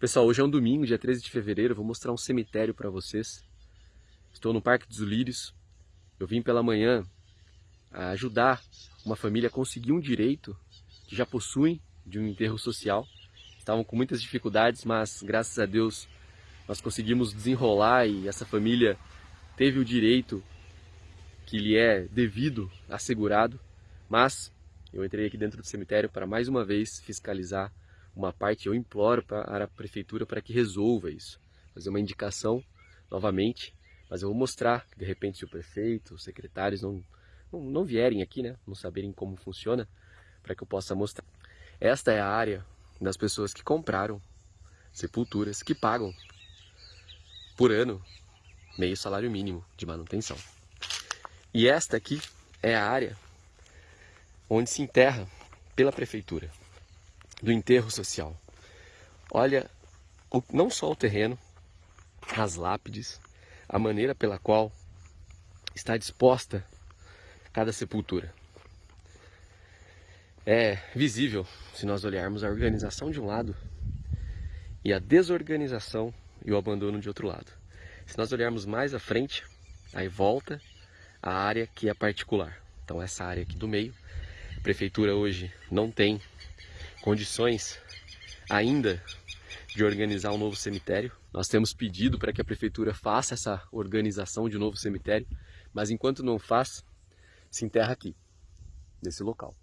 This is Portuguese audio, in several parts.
Pessoal, hoje é um domingo, dia 13 de fevereiro, vou mostrar um cemitério para vocês. Estou no Parque dos Lírios. Eu vim pela manhã ajudar uma família a conseguir um direito que já possuem de um enterro social. Estavam com muitas dificuldades, mas graças a Deus nós conseguimos desenrolar e essa família teve o direito que lhe é devido, assegurado. Mas eu entrei aqui dentro do cemitério para mais uma vez fiscalizar uma parte, eu imploro para a prefeitura para que resolva isso. Fazer uma indicação novamente, mas eu vou mostrar, de repente se o prefeito, os secretários não, não, não vierem aqui, né, não saberem como funciona, para que eu possa mostrar. Esta é a área das pessoas que compraram sepulturas, que pagam por ano meio salário mínimo de manutenção. E esta aqui é a área onde se enterra pela prefeitura do enterro social. Olha, o, não só o terreno, as lápides, a maneira pela qual está disposta cada sepultura. É visível se nós olharmos a organização de um lado e a desorganização e o abandono de outro lado. Se nós olharmos mais à frente, aí volta a área que é particular. Então essa área aqui do meio, a prefeitura hoje não tem condições ainda de organizar um novo cemitério. Nós temos pedido para que a prefeitura faça essa organização de um novo cemitério, mas enquanto não faz, se enterra aqui, nesse local.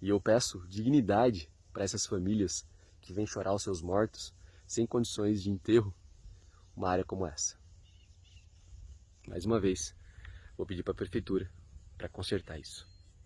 E eu peço dignidade para essas famílias que vêm chorar os seus mortos sem condições de enterro, uma área como essa. Mais uma vez, vou pedir para a prefeitura para consertar isso.